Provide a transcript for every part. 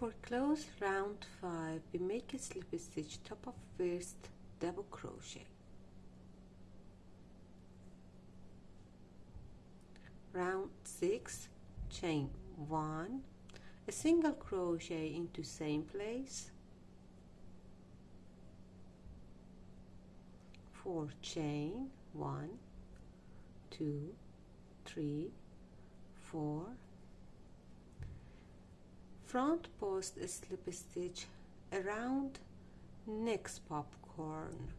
For close round 5 we make a slip stitch top of first double crochet. Round 6 chain 1 a single crochet into same place. 4 chain 1 2 3 4 front post slip stitch around next popcorn.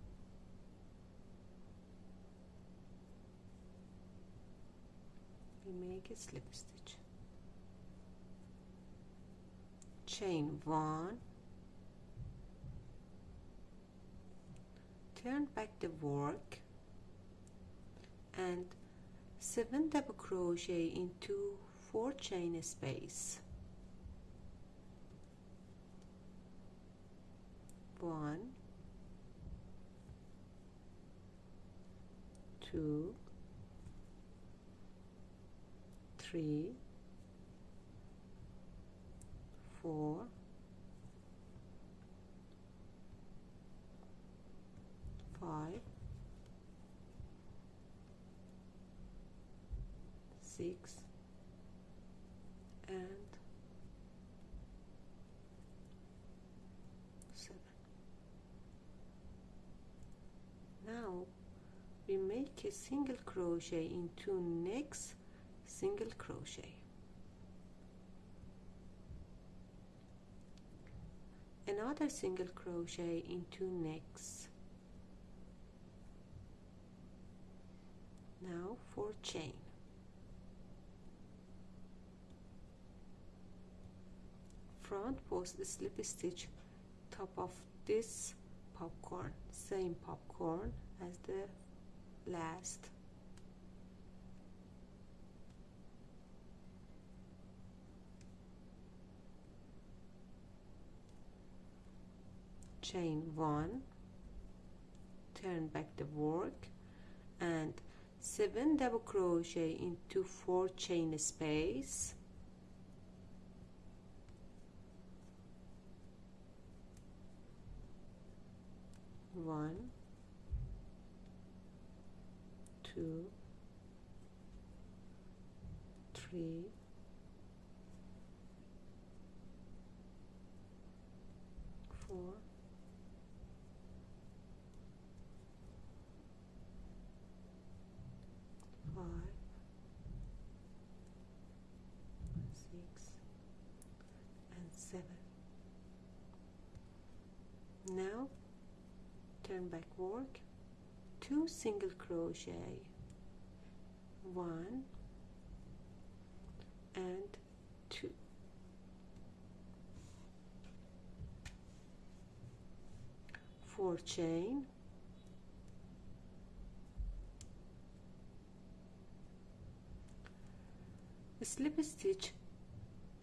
Make a slip stitch. Chain one. Turn back the work and 7 double crochet into 4 chain space one two three four five six and seven now we make a single crochet into next single crochet. Another single crochet into next. Now for chain. Front post slip stitch top of this popcorn same popcorn as the last. Chain one turn back the work and 7 double crochet into 4 chain space one two three four five six and seven. Now turn back work two single crochet one and two. Four chain. Slip stitch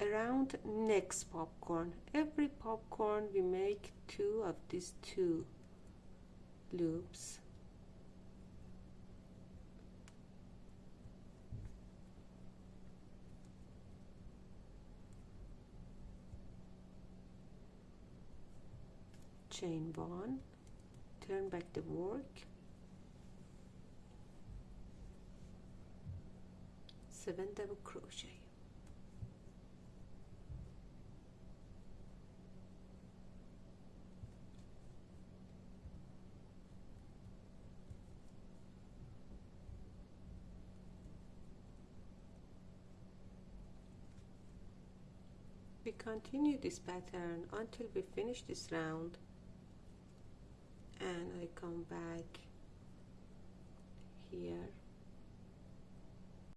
around next popcorn. Every popcorn we make two of these two loops chain one turn back the work seven double crochet. We continue this pattern until we finish this round and I come back here